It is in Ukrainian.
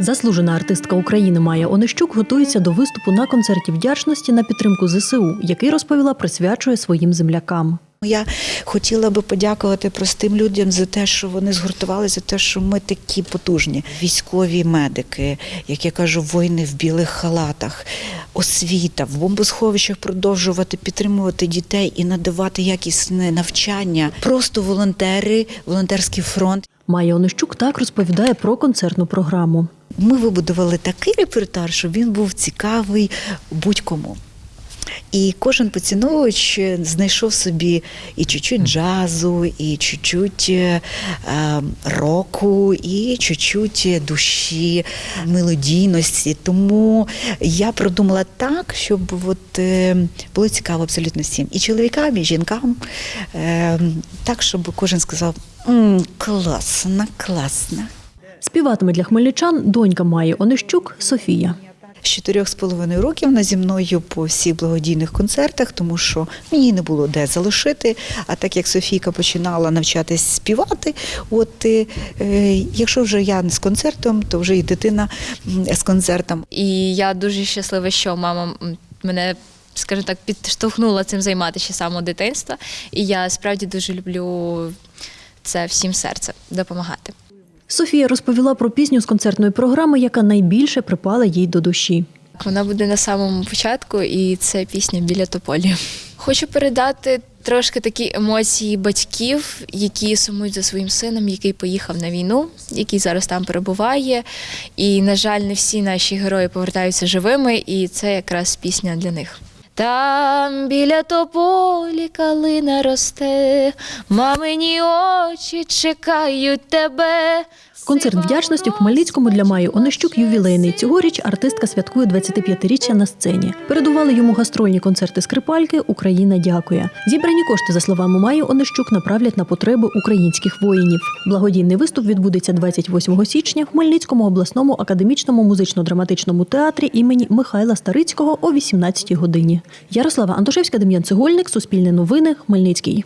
Заслужена артистка України Майя Онищук готується до виступу на концерті вдячності на підтримку ЗСУ, який розповіла присвячує своїм землякам. Я хотіла би подякувати простим людям за те, що вони згуртувалися, за те, що ми такі потужні. Військові медики, як я кажу, воїни в білих халатах, освіта, в бомбосховищах продовжувати підтримувати дітей і надавати якісне навчання. Просто волонтери, волонтерський фронт. Майя Онищук так розповідає про концертну програму. Ми вибудували такий репертуар, щоб він був цікавий будь-кому. І кожен поціновувач знайшов собі і чуть-чуть джазу, і чуть-чуть е, е, року, і чуть-чуть душі, мелодійності. Тому я продумала так, щоб от, е, було цікаво абсолютно всім. І чоловікам, і жінкам. Так, щоб кожен сказав: «М, класно. Співатиме для хмельничан донька Майї Онищук Софія. З чотирьох з половиною років вона зі мною по всіх благодійних концертах, тому що мені не було де залишити. А так як Софійка починала навчатись співати, от е, е, якщо вже я не з концертом, то вже і дитина з концертом. І я дуже щаслива, що мама мене, скажімо так, підштовхнула цим займатися ще самого дитинства. І я справді дуже люблю це всім серцем допомагати. Софія розповіла про пісню з концертної програми, яка найбільше припала їй до душі. Вона буде на самому початку, і це пісня біля тополі. Хочу передати трошки такі емоції батьків, які сумують за своїм сином, який поїхав на війну, який зараз там перебуває. І, на жаль, не всі наші герої повертаються живими, і це якраз пісня для них. Там біля тополі калина росте, мамині очі чекають тебе. Концерт вдячності в Хмельницькому для Майї Онищук ювілейний. Цьогоріч артистка святкує 25-річчя на сцені. Передували йому гастрольні концерти скрипальки Україна дякує. Зібрані кошти, за словами Майї Онищук, направлять на потреби українських воїнів. Благодійний виступ відбудеться 28 січня в Хмельницькому обласному академічному музично-драматичному театрі імені Михайла Старицького о 18 годині. Ярослава Антошевська, Дем'ян Цегольник, Суспільне новини, Хмельницький.